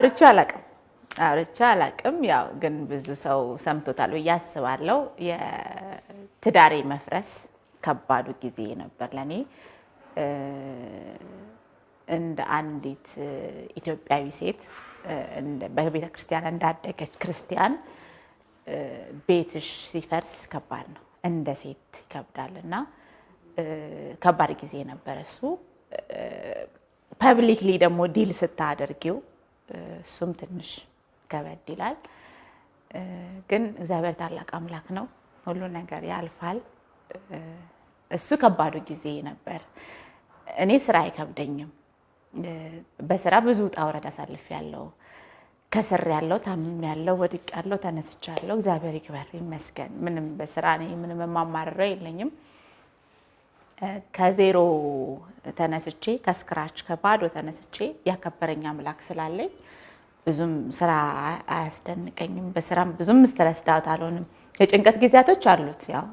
አውርቼ አላቅም አውርቼ አላቅም። ያው ግን ብዙ ሰው ሰምቶታል ብዬ አስባለሁ። የትዳሬ መፍረስ ከባዱ ጊዜ ነበር ለእኔ እንደ አንዲት ኢትዮጵያዊ ሴት በቤተ ክርስቲያን እንዳደገች ክርስቲያን ቤትሽ ሲፈርስ ከባድ ነው። እንደ ሴት ይከብዳል እና ከባድ ጊዜ ነበር እሱ። publicly ደግሞ deal ስታደርጊው እሱም ትንሽ ከበድ ይላል። ግን እግዚአብሔር ታላቅ አምላክ ነው፣ ሁሉ ነገር ያልፋል። እሱ ከባዱ ጊዜ ነበር። እኔ ስራ አይከብደኝም። በስራ ብዙ ውጣ ውረድ አሳልፌያለሁ። ከስር ያለው ታምም ያለው ወድቅ ያለው ተነስቻለሁ። እግዚአብሔር ይክበር ይመስገን። ምንም በስራ እኔ ምንም የማማርረው የለኝም። ከዜሮ ተነስቼ ከ scratch ከባዶ ተነስቼ ያከበረኝ አምላክ ስላለኝ ብዙም ስራ አያስደንቀኝም። በስራም ብዙም stressed out አልሆንም። የጭንቀት ጊዜያቶች አሉት። ያው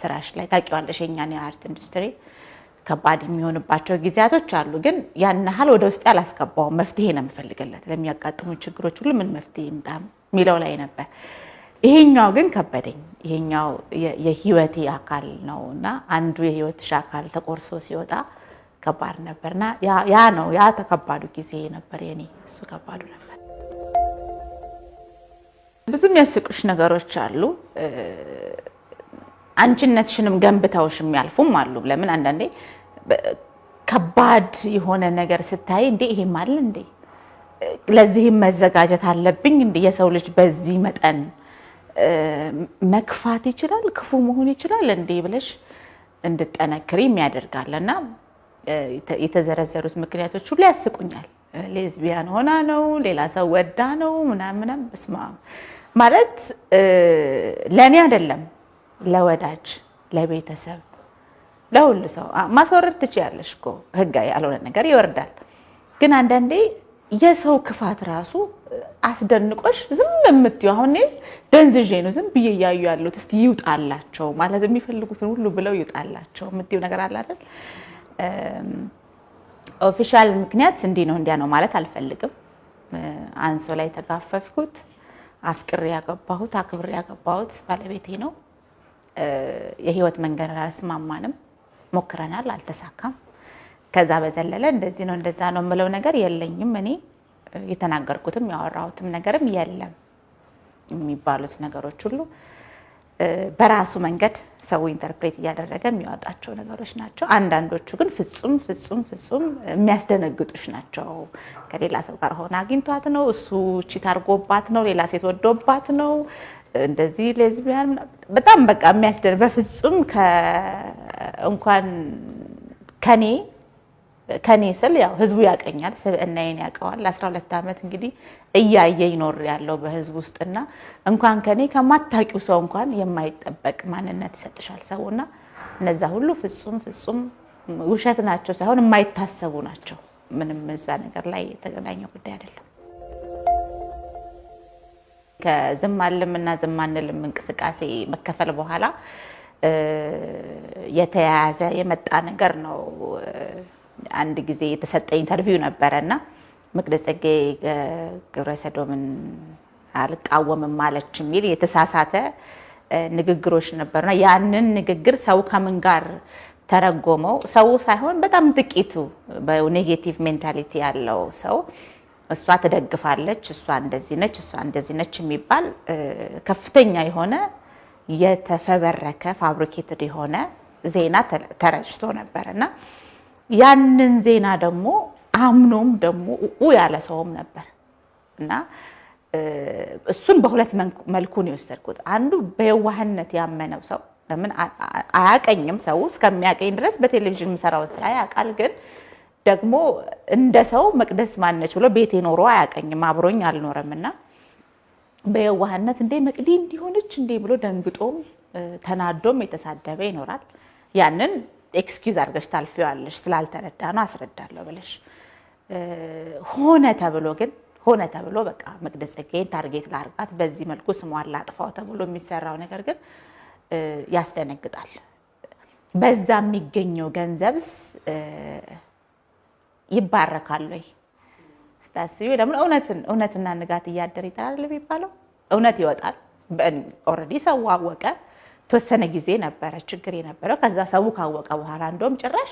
ስራሽ ላይ ታውቂዋለሽ፣ የእኛን የ art industry ከባድ የሚሆንባቸው ጊዜያቶች አሉ። ግን ያን ያህል ወደ ውስጥ አላስገባውም። መፍትሄ ነው የምፈልግለት ለሚያጋጥሙ ችግሮች ሁሉ ምን መፍትሄ ይምጣ የሚለው ላይ ነበር። ይሄኛው ግን ከበደኝ። ይሄኛው የህይወቴ አካል ነው እና አንዱ የህይወትሽ አካል ተቆርሶ ሲወጣ ከባድ ነበር እና ያ ነው ያ ተከባዱ ጊዜ ነበር የኔ። እሱ ከባዱ ነበር። ብዙ የሚያስቁሽ ነገሮች አሉ። አንቺነትሽንም ገንብተውሽ የሚያልፉም አሉ። ለምን አንዳንዴ ከባድ የሆነ ነገር ስታይ እንዴ ይሄም አለ እንዴ ለዚህም መዘጋጀት አለብኝ እንዴ የሰው ልጅ በዚህ መጠን መክፋት ይችላል፣ ክፉ መሆን ይችላል? እንዴ ብለሽ እንድጠነክሪ የሚያደርጋል። እና የተዘረዘሩት ምክንያቶች ሁሉ ያስቁኛል። ሌዝቢያን ሆና ነው፣ ሌላ ሰው ወዳ ነው ምናምናም በስማ ማለት ለእኔ አይደለም ለወዳጅ ለቤተሰብ ለሁሉ ሰው። ማስወረድ ትችያለሽ እኮ። ህጋዊ ያልሆነ ነገር ይወርዳል። ግን አንዳንዴ የሰው ክፋት ራሱ አስደንቆሽ ዝም የምትይው አሁን ደንዝዤ ነው ዝም ብዬ እያዩ ያሉት እስቲ ይውጣላቸው ማለት የሚፈልጉትን ሁሉ ብለው ይውጣላቸው የምትይው ነገር አለ አይደል? official ምክንያት እንዲህ ነው እንዲያ ነው ማለት አልፈልግም። አንሶላ የተጋፈፍኩት አፍቅሬ ያገባሁት አክብሬ ያገባሁት ባለቤቴ ነው። የህይወት መንገድ አልስማማንም፣ ሞክረናል፣ አልተሳካም። ከዛ በዘለለ እንደዚህ ነው እንደዛ ነው የምለው ነገር የለኝም። እኔ የተናገርኩትም ያወራሁትም ነገርም የለም። የሚባሉት ነገሮች ሁሉ በራሱ መንገድ ሰው ኢንተርፕሬት እያደረገ የሚያወጣቸው ነገሮች ናቸው። አንዳንዶቹ ግን ፍጹም ፍጹም ፍጹም የሚያስደነግጡሽ ናቸው። ከሌላ ሰው ጋር ሆነ አግኝቷት ነው፣ እሱ ቺት አድርጎባት ነው፣ ሌላ ሴት ወዶባት ነው እንደዚህ ሌዝቢያን በጣም በቃ የሚያስደን በፍጹም እንኳን ከኔ ከኔ ስል ያው ህዝቡ ያቀኛል፣ ስብዕናዬን ያውቀዋል። ለአስራ ሁለት ዓመት እንግዲህ እያየ ይኖር ያለው በህዝብ ውስጥና እንኳን ከኔ ከማታውቂው ሰው እንኳን የማይጠበቅ ማንነት ይሰጥሻል ሰውና እነዛ ሁሉ ፍጹም ፍጹም ውሸት ናቸው ሳይሆን የማይታሰቡ ናቸው። ምንም እዛ ነገር ላይ የተገናኘ ጉዳይ አይደለም። ከዝም አልም እና ዝም አንልም እንቅስቃሴ መከፈል በኋላ የተያያዘ የመጣ ነገር ነው። አንድ ጊዜ የተሰጠ interview ነበረ እና መቅደስ ጸጋዬ ግብረ ሰዶምን አልቃወምም ማለች የሚል የተሳሳተ ንግግሮች ነበሩና ያንን ንግግር ሰው ከምን ጋር ተረጎመው? ሰው ሳይሆን በጣም ጥቂቱ በ negative mentality ያለው ሰው እሷ ትደግፋለች፣ እሷ እንደዚህ ነች፣ እሷ እንደዚህ ነች የሚባል ከፍተኛ የሆነ የተፈበረከ fabricated የሆነ ዜና ተረጭቶ ነበር እና ያንን ዜና ደግሞ አምኖም ደግሞ ኡ ያለ ሰውም ነበር እና እሱን በሁለት መልኩ ነው የወሰድኩት። አንዱ በየዋህነት ያመነው ሰው ለምን አያቀኝም፣ ሰው እስከሚያቀኝ ድረስ በቴሌቪዥን የምሰራው ስራ ያውቃል። ግን ደግሞ እንደ ሰው መቅደስ ማነች ብሎ ቤቴ ኖሮ አያቀኝም፣ አብሮኝ አልኖረም እና በየዋህነት እንዴ መቅዲ እንዲህ ሆነች እንዴ ብሎ ደንግጦም ተናዶም የተሳደበ ይኖራል። ያንን excuse አድርገሽ ታልፊዋለሽ። ስላልተረዳ ነው አስረዳለሁ ብለሽ ሆነ ተብሎ ግን ሆነ ተብሎ በቃ መቅደስ ጸጋዬን target ላርጋት በዚህ መልኩ ስሟን ላጥፋው ተብሎ የሚሰራው ነገር ግን ያስደነግጣል። በዛ የሚገኘው ገንዘብስ ይባረካል ወይ? ስታስቢው ለምን እውነትና ንጋት እያደር ይጠራል የሚባለው እውነት ይወጣል። already ሰው አወቀ። የተወሰነ ጊዜ ነበረ ችግር የነበረው። ከዛ ሰው ካወቀ በኋላ እንደውም ጭራሽ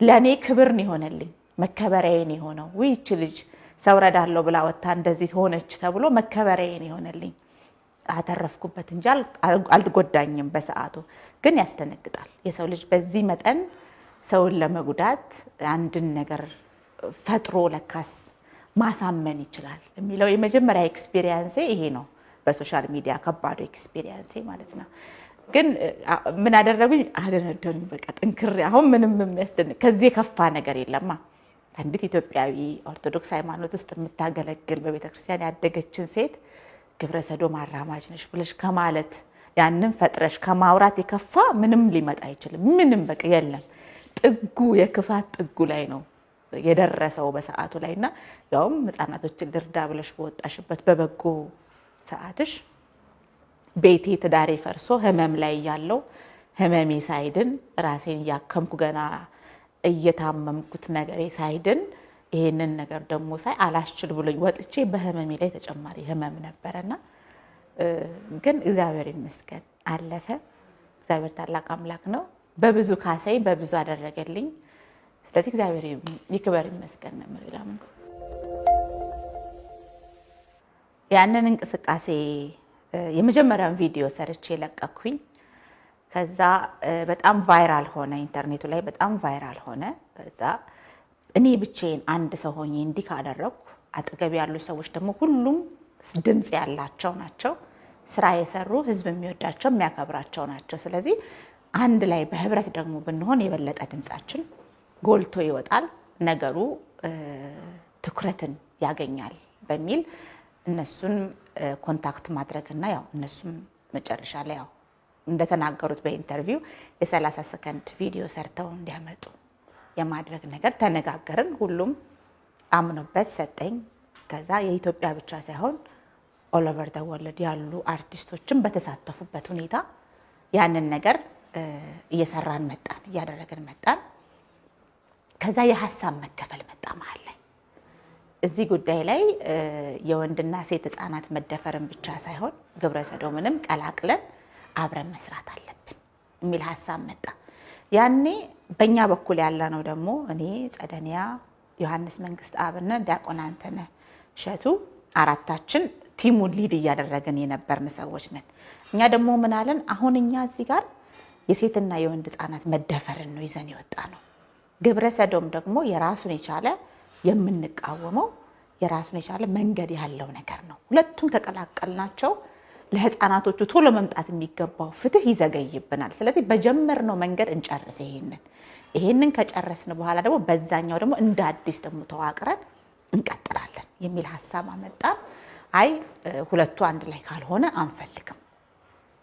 ለእኔ ክብር ነው የሆነልኝ መከበሪያዬን የሆነው ይቺ ልጅ ሰው ረዳለሁ ብላ ወጥታ እንደዚህ ሆነች ተብሎ መከበሪያዬን የሆነልኝ አተረፍኩበት እንጂ አልጎዳኝም። በሰዓቱ ግን ያስደነግጣል። የሰው ልጅ በዚህ መጠን ሰውን ለመጉዳት አንድን ነገር ፈጥሮ ለካስ ማሳመን ይችላል የሚለው የመጀመሪያ experience ኤ ይሄ ነው። በ social media ከባዱ experience ኤ ማለት ነው። ግን ምን አደረጉኝ? አደነደኑኝ። በቃ ጥንክር አሁን ምንም የሚያስደንቅ ከዚህ የከፋ ነገር የለማ። አንዲት ኢትዮጵያዊ ኦርቶዶክስ ሃይማኖት ውስጥ የምታገለግል በቤተክርስቲያን ያደገችን ሴት ግብረ ሰዶም አራማጅ ነሽ ብለሽ ከማለት ያንን ፈጥረሽ ከማውራት የከፋ ምንም ሊመጣ አይችልም። ምንም በቃ የለም። ጥጉ የክፋት ጥጉ ላይ ነው የደረሰው በሰዓቱ ላይ እና ያውም ህጻናቶችን ልርዳ ብለሽ በወጣሽበት በበጎ ሰዓትሽ ቤቴ ትዳሬ ፈርሶ ህመም ላይ ያለው ህመሜ ሳይድን ራሴን እያከምኩ ገና እየታመምኩት ነገሬ ሳይድን ይሄንን ነገር ደግሞ ሳይ አላስችል ብሎኝ ወጥቼ በህመሜ ላይ ተጨማሪ ህመም ነበረና ግን እግዚአብሔር ይመስገን አለፈ። እግዚአብሔር ታላቅ አምላክ ነው። በብዙ ካሰኝ በብዙ አደረገልኝ። ስለዚህ እግዚአብሔር ይክበር ይመስገን ነው የምለው። ያንን እንቅስቃሴ የመጀመሪያውን ቪዲዮ ሰርቼ ለቀኩኝ። ከዛ በጣም viral ሆነ፣ ኢንተርኔቱ ላይ በጣም viral ሆነ። ከዛ እኔ ብቻዬን አንድ ሰው ሆኜ እንዲህ ካደረግኩ አጠገብ ያሉ ሰዎች ደግሞ ሁሉም ድምፅ ያላቸው ናቸው፣ ስራ የሰሩ ህዝብ የሚወዳቸው የሚያከብራቸው ናቸው። ስለዚህ አንድ ላይ በህብረት ደግሞ ብንሆን የበለጠ ድምፃችን ጎልቶ ይወጣል፣ ነገሩ ትኩረትን ያገኛል በሚል እነሱን contact ማድረግና ያው እነሱም መጨረሻ ላይ ያው እንደተናገሩት በ interview ው የ30 ሰከንድ ቪዲዮ ሰርተው እንዲያመጡ የማድረግ ነገር ተነጋገርን። ሁሉም አምኖበት ሰጠኝ። ከዛ የኢትዮጵያ ብቻ ሳይሆን all over the world ያሉ አርቲስቶችም በተሳተፉበት ሁኔታ ያንን ነገር እየሰራን መጣን፣ እያደረግን መጣን። ከዛ የሀሳብ መከፈል መጣ መሀል ላይ እዚህ ጉዳይ ላይ የወንድና ሴት ህፃናት መደፈርን ብቻ ሳይሆን ግብረ ሰዶምንም ቀላቅለን አብረን መስራት አለብን የሚል ሀሳብ መጣ። ያኔ በእኛ በኩል ያለ ነው ደግሞ እኔ ጸደኒያ፣ ዮሐንስ መንግስት አብነ፣ ዲያቆን አንተነህ እሸቱ አራታችን ቲሙን ሊድ እያደረግን የነበርን ሰዎች ነን። እኛ ደግሞ ምን አለን? አሁን እኛ እዚህ ጋር የሴትና የወንድ ህፃናት መደፈርን ነው ይዘን የወጣ ነው። ግብረ ሰዶም ደግሞ የራሱን የቻለ የምንቃወመው የራሱን የቻለ መንገድ ያለው ነገር ነው። ሁለቱም ከቀላቀልናቸው ለህፃናቶቹ ቶሎ መምጣት የሚገባው ፍትህ ይዘገይብናል። ስለዚህ በጀመርነው መንገድ እንጨርስ ይሄንን ይሄንን ከጨረስን በኋላ ደግሞ በዛኛው ደግሞ እንደ አዲስ ደግሞ ተዋቅረን እንቀጥላለን የሚል ሀሳብ አመጣን። አይ ሁለቱ አንድ ላይ ካልሆነ አንፈልግም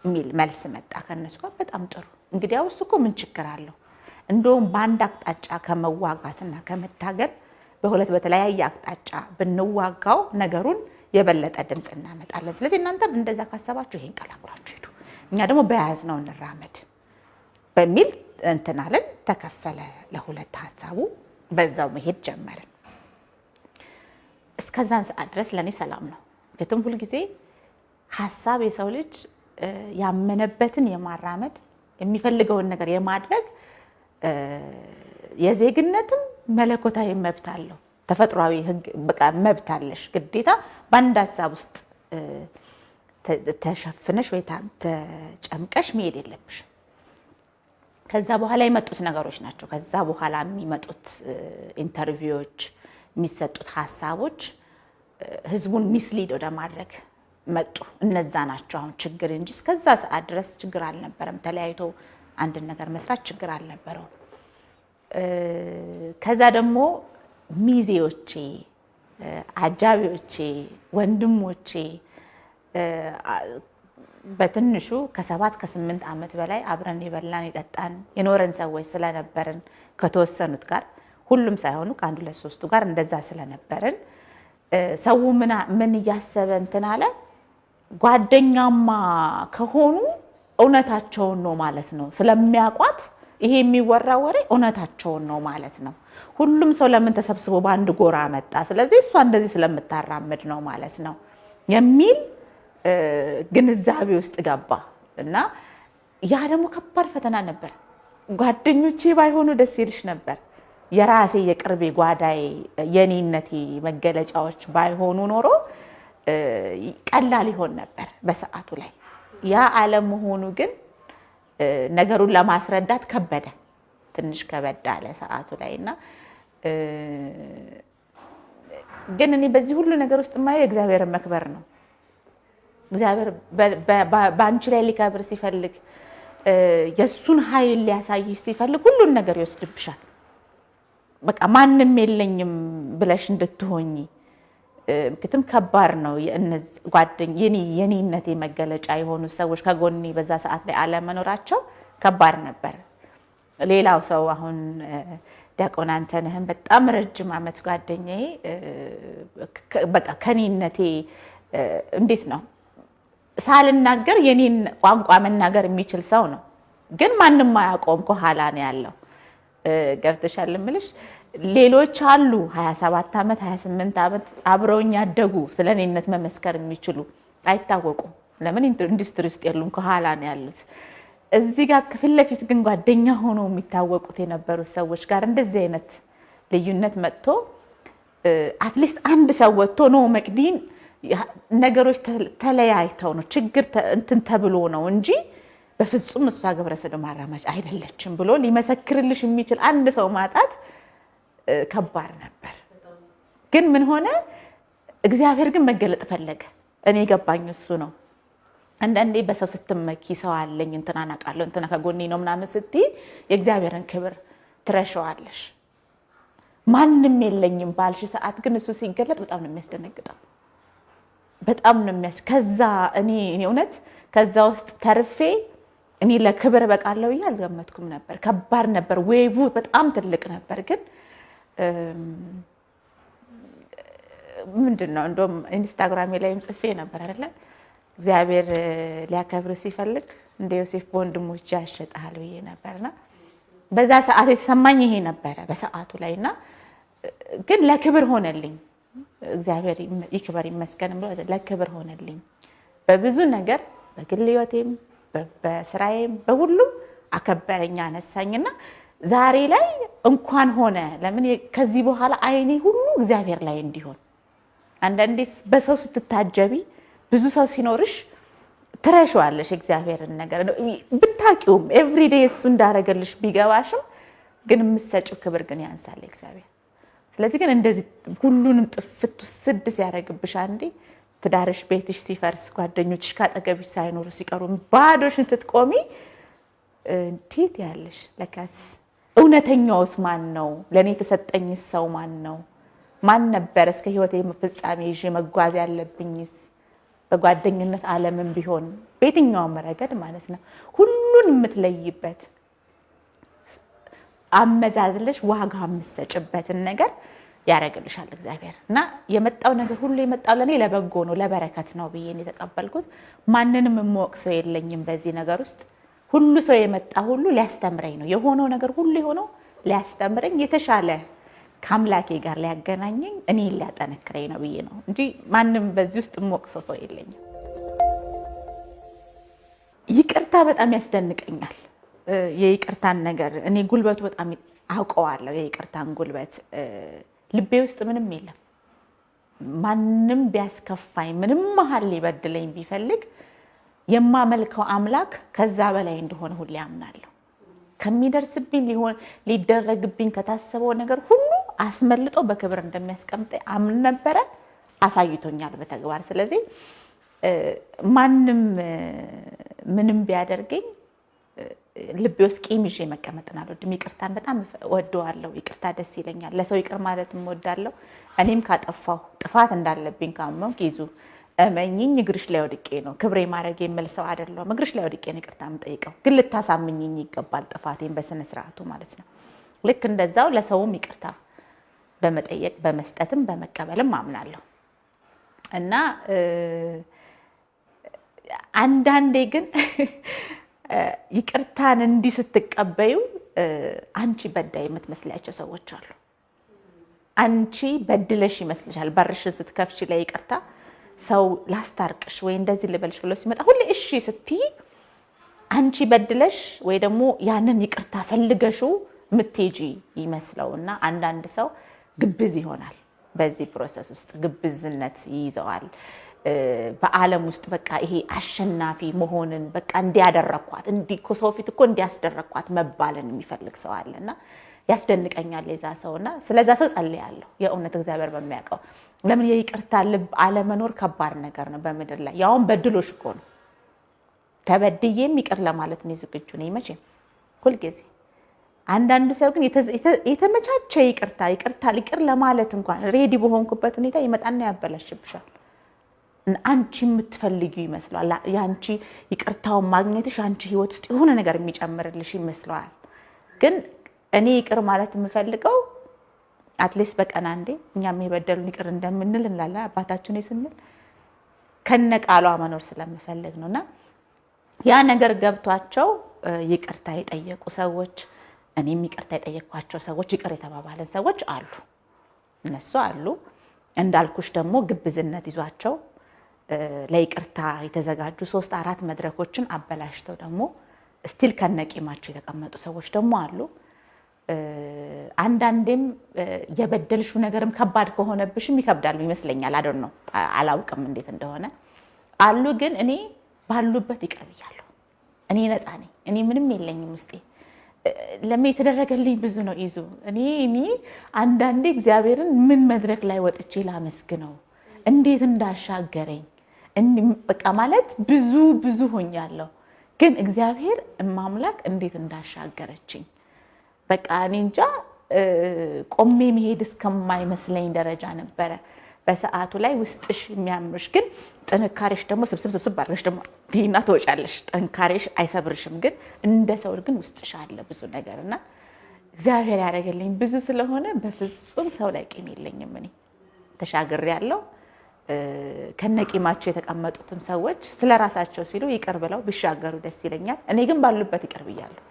የሚል መልስ መጣ ከነሱ ጋር። በጣም ጥሩ እንግዲያውስ እኮ ምን ችግር አለው? እንደውም በአንድ አቅጣጫ ከመዋጋትና ከመታገል በሁለት በተለያየ አቅጣጫ ብንዋጋው ነገሩን የበለጠ ድምፅ እናመጣለን። ስለዚህ እናንተም እንደዛ ካሰባችሁ ይሄን ቀላቅላችሁ ሂዱ፣ እኛ ደግሞ በያዝነው እንራመድ በሚል እንትናለን። ተከፈለ ለሁለት ሀሳቡ፣ በዛው መሄድ ጀመርን። እስከዛን ሰዓት ድረስ ለእኔ ሰላም ነው። ግትም ሁልጊዜ ሀሳብ የሰው ልጅ ያመነበትን የማራመድ የሚፈልገውን ነገር የማድረግ የዜግነትም መለኮታዊ መብት አለው። ተፈጥሯዊ በቃ መብት አለሽ። ግዴታ በአንድ ሀሳብ ውስጥ ተሸፍነሽ ወይ ተጨምቀሽ መሄድ የለብሽም። ከዛ በኋላ የመጡት ነገሮች ናቸው። ከዛ በኋላ የሚመጡት ኢንተርቪዎች፣ የሚሰጡት ሀሳቦች ህዝቡን ሚስሊድ ወደ ማድረግ መጡ። እነዛ ናቸው አሁን ችግር እንጂ እስከዛ ሰዓት ድረስ ችግር አልነበረም። ተለያይቶ አንድን ነገር መስራት ችግር አልነበረውም። ከዛ ደግሞ ሚዜዎቼ፣ አጃቢዎቼ፣ ወንድሞቼ በትንሹ ከሰባት ከስምንት ዓመት በላይ አብረን የበላን የጠጣን የኖረን ሰዎች ስለነበርን ከተወሰኑት ጋር ሁሉም ሳይሆኑ ከአንድ ሁለት ሶስቱ ጋር እንደዛ ስለነበርን ሰው ምን እያሰበ እንትን አለ ጓደኛማ ከሆኑ እውነታቸውን ነው ማለት ነው። ስለሚያውቋት ይሄ የሚወራ ወሬ እውነታቸውን ነው ማለት ነው። ሁሉም ሰው ለምን ተሰብስቦ በአንድ ጎራ መጣ? ስለዚህ እሷ እንደዚህ ስለምታራምድ ነው ማለት ነው የሚል ግንዛቤ ውስጥ ገባ እና ያ ደግሞ ከባድ ፈተና ነበር። ጓደኞቼ ባይሆኑ ደስ ይልሽ ነበር። የራሴ የቅርቤ ጓዳዬ የኔነቴ መገለጫዎች ባይሆኑ ኖሮ ቀላል ይሆን ነበር በሰዓቱ ላይ። ያ አለመሆኑ ግን ነገሩን ለማስረዳት ከበደ፣ ትንሽ ከበድ አለ ሰዓቱ ላይ እና ግን እኔ በዚህ ሁሉ ነገር ውስጥ የማየው የእግዚአብሔርን መክበር ነው። እግዚአብሔር በአንቺ ላይ ሊከብር ሲፈልግ የእሱን ኃይል ሊያሳይሽ ሲፈልግ ሁሉን ነገር ይወስድብሻል። በቃ ማንም የለኝም ብለሽ እንድትሆኝ ምክትም ከባድ ነው። የኔነቴ መገለጫ የሆኑ ሰዎች ከጎኔ በዛ ሰዓት ላይ አለመኖራቸው ከባድ ነበር። ሌላው ሰው አሁን ዲያቆን አንተነህን በጣም ረጅም ዓመት ጓደኛዬ በቃ ከኔነቴ እንዴት ነው ሳልናገር የኔን ቋንቋ መናገር የሚችል ሰው ነው። ግን ማንም አያውቀውም፣ ከኋላ ነው ያለው። ገብተሻል እምልሽ ሌሎች አሉ 27 ዓመት 28 ዓመት አብረውኝ ያደጉ ስለ እኔነት መመስከር የሚችሉ አይታወቁም። ለምን ኢንዱስትሪ ውስጥ የሉም፣ ከኋላ ነው ያሉት። እዚህ ጋር ፊት ለፊት ግን ጓደኛ ሆኖ የሚታወቁት የነበሩት ሰዎች ጋር እንደዚህ አይነት ልዩነት መጥቶ at least አንድ ሰው ወጥቶ no መቅዲን ነገሮች ተለያይተው ነው ችግር እንትን ተብሎ ነው እንጂ በፍጹም እሷ ግብረ ሰዶም አራማጅ አይደለችም ብሎ ሊመሰክርልሽ የሚችል አንድ ሰው ማጣት ከባድ ነበር። ግን ምን ሆነ? እግዚአብሔር ግን መገለጥ ፈለገ። እኔ የገባኝ እሱ ነው። አንዳንዴ በሰው ስትመኪ ሰው አለኝ እንትናን አውቃለሁ እንትና ከጎኔ ነው ምናምን ስትይ የእግዚአብሔርን ክብር ትረሸዋለሽ። ማንም የለኝም ባልሽ ሰዓት ግን እሱ ሲገለጥ በጣም ነው የሚያስደነግጠው። በጣም ነው የሚያስ ከዛ እኔ እውነት ከዛ ውስጥ ተርፌ እኔ ለክብር በቃለሁ ብዬ አልገመትኩም ነበር። ከባድ ነበር። wave በጣም ትልቅ ነበር። ግን ምንድን ነው እንደውም ኢንስታግራሜ ላይም ጽፌ ነበር አይደለ እግዚአብሔር ሊያከብር ሲፈልግ እንደ ዮሴፍ በወንድሞች ያሸጣል ብዬ ነበርና በዛ ሰዓት የተሰማኝ ይሄ ነበረ በሰዓቱ ላይ እና ግን ለክብር ሆነልኝ። እግዚአብሔር ይክበር ይመስገን ብሎ ለክብር ሆነልኝ። በብዙ ነገር በግል ሕይወቴም በስራዬም በሁሉም አከበረኝ አነሳኝና ዛሬ ላይ እንኳን ሆነ። ለምን ከዚህ በኋላ አይኔ ሁሉ እግዚአብሔር ላይ እንዲሆን። አንዳንዴ በሰው ስትታጀቢ ብዙ ሰው ሲኖርሽ ትረሺዋለሽ እግዚአብሔርን ነገር ብታቂውም everyday እሱ እንዳረገልሽ ቢገባሽም ግን የምትሰጪው ክብር ግን ያንሳል እግዚአብሔር። ስለዚህ ግን እንደዚህ ሁሉንም ጥፍት ስድ ሲያደርግብሽ አንዴ ትዳርሽ ቤትሽ ሲፈርስ ጓደኞችሽ ካጠገብሽ ሳይኖሩ ሲቀሩ ባዶሽን ስትቆሚ እንዴት ያለሽ? ለካስ እውነተኛውስ ማን ነው? ለእኔ የተሰጠኝስ ሰው ማን ነው? ማን ነበር እስከ ህይወቴ ፍጻሜ ይዤ መጓዝ ያለብኝስ? በጓደኝነት ዓለምን ቢሆን በየትኛውም ረገድ ማለት ነው ሁሉን የምትለይበት አመዛዝለሽ ዋጋ የምትሰጭበትን ነገር ያደርግልሻል እግዚአብሔር እና የመጣው ነገር ሁሉ የመጣው ለእኔ ለበጎ ነው ለበረከት ነው ብዬ የተቀበልኩት። ማንንም የምወቅ ሰው የለኝም በዚህ ነገር ውስጥ ሁሉ ሰው የመጣ ሁሉ ሊያስተምረኝ ነው የሆነው ነገር ሁሉ የሆነው ሊያስተምረኝ የተሻለ ከአምላኬ ጋር ሊያገናኘኝ እኔ ሊያጠነክረኝ ነው ብዬ ነው እንጂ ማንም በዚህ ውስጥ የምወቅ ሰው ሰው የለኝም። ይቅርታ በጣም ያስደንቀኛል። የይቅርታን ነገር እኔ ጉልበቱ በጣም አውቀዋለሁ። የይቅርታን ጉልበት ልቤ ውስጥ ምንም የለም። ማንም ቢያስከፋኝ፣ ምንም መሀል ሊበድለኝ ቢፈልግ የማመልከው አምላክ ከዛ በላይ እንደሆነ ሁሌ አምናለሁ። ከሚደርስብኝ ሊሆን ሊደረግብኝ ከታሰበው ነገር ሁሉ አስመልጦ በክብር እንደሚያስቀምጠኝ አምን ነበረ፣ አሳይቶኛል በተግባር። ስለዚህ ማንም ምንም ቢያደርገኝ ልቤ ውስጥ ቂም ይዤ መቀመጥን አልወድም። ይቅርታን በጣም ወደዋለሁ። ይቅርታ ደስ ይለኛል። ለሰው ይቅር ማለትም እወዳለሁ። እኔም ካጠፋሁ ጥፋት እንዳለብኝ ካመንኩ ይዙ እመኝኝ እግርሽ ላይ ወድቄ ነው ክብሬ ማድረግ የምል አይደለሁም። እግርሽ ላይ ወድቄ ነው ይቅርታ የምጠይቀው፣ ግን ልታሳምኝኝ ይገባል ጥፋቴን በስነ ስርዓቱ ማለት ነው። ልክ እንደዛው ለሰውም ይቅርታ በመጠየቅ በመስጠትም በመቀበልም አምናለሁ እና አንዳንዴ ግን ይቅርታን እንዲህ ስትቀበዩ አንቺ በዳይ የምትመስላቸው ሰዎች አሉ። አንቺ በድለሽ ይመስልሻል በርሽን ስትከፍች ላይ ይቅርታ ሰው ላስታርቅሽ ወይ እንደዚህ ልበልሽ ብሎ ሲመጣ ሁሌ እሺ ስትይ አንቺ በድለሽ ወይ ደግሞ ያንን ይቅርታ ፈልገሽው ምትሄጂ ይመስለው እና አንዳንድ ሰው ግብዝ ይሆናል። በዚህ process ውስጥ ግብዝነት ይይዘዋል። በዓለም ውስጥ በቃ ይሄ አሸናፊ መሆንን በቃ እንዲያደረኳት እንዲህ ከሰው ፊት እኮ እንዲያስደረኳት መባልን የሚፈልግ ሰው አለ እና ያስደንቀኛል የዛ ሰው እና ስለዛ ሰው ጸልያለሁ። የእውነት እግዚአብሔር በሚያውቀው ለምን የይቅርታ ልብ አለመኖር ከባድ ነገር ነው በምድር ላይ ያውም በድሎሽ እኮ ነው። ተበድዬም ይቅር ለማለት እኔ ዝግጁ ነኝ መቼም ሁልጊዜ። አንዳንዱ ሰው ግን የተመቻቸ ይቅርታ ይቅርታ ይቅር ለማለት እንኳን ready በሆንኩበት ሁኔታ ይመጣና ያበላሽብሻል። አንቺ የምትፈልጊው ይመስለዋል። የአንቺ ይቅርታውን ማግኘትሽ አንቺ ህይወት ውስጥ የሆነ ነገር የሚጨምርልሽ ይመስለዋል። ግን እኔ ይቅር ማለት የምፈልገው at least በቀን አንዴ እኛም የበደሉን ይቅር እንደምንል እንላለን አባታችን ስንል ከነ ቃሏ መኖር ስለምፈልግ ነው እና ያ ነገር ገብቷቸው ይቅርታ የጠየቁ ሰዎች እኔም ይቅርታ የጠየቅኳቸው ሰዎች ይቅር የተባባለን ሰዎች አሉ። እነሱ አሉ። እንዳልኩሽ ደግሞ ግብዝነት ይዟቸው ለይቅርታ የተዘጋጁ ሶስት አራት መድረኮችን አበላሽተው ደግሞ still ከነቂማቸው የተቀመጡ ሰዎች ደግሞ አሉ። አንዳንዴም የበደልሽው ነገርም ከባድ ከሆነብሽም ይከብዳሉ ይመስለኛል። አደ ነው አላውቅም እንዴት እንደሆነ አሉ። ግን እኔ ባሉበት ይቅር ብያለሁ። እኔ ነፃ ነኝ። እኔ ምንም የለኝም ውስጤ ለምን የተደረገልኝ ብዙ ነው። ይዙ እኔ እኔ አንዳንዴ እግዚአብሔርን ምን መድረክ ላይ ወጥቼ ላመስግነው እንዴት እንዳሻገረኝ በቃ ማለት ብዙ ብዙ ሆኛለሁ። ግን እግዚአብሔር እማምላክ እንዴት እንዳሻገረችኝ በቃ እኔ እንጃ ቆሜ መሄድ እስከማይመስለኝ ደረጃ ነበረ በሰዓቱ ላይ ውስጥሽ የሚያምርሽ ግን ጥንካሬሽ ደግሞ ስብስብ ስብስብ አድርገሽ ደግሞ ትይና ትወጫለሽ። ጥንካሬሽ አይሰብርሽም፣ ግን እንደ ሰው ግን ውስጥሽ አለ ብዙ ነገር እና እግዚአብሔር ያደረገልኝ ብዙ ስለሆነ በፍጹም ሰው ላይ ቂም የለኝም። እኔ ተሻግሬ ያለው ከነቂማቸው የተቀመጡትም ሰዎች ስለ ራሳቸው ሲሉ ይቅር ብለው ቢሻገሩ ደስ ይለኛል። እኔ ግን ባሉበት ይቅር ብያለሁ።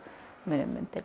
ምንም እንትን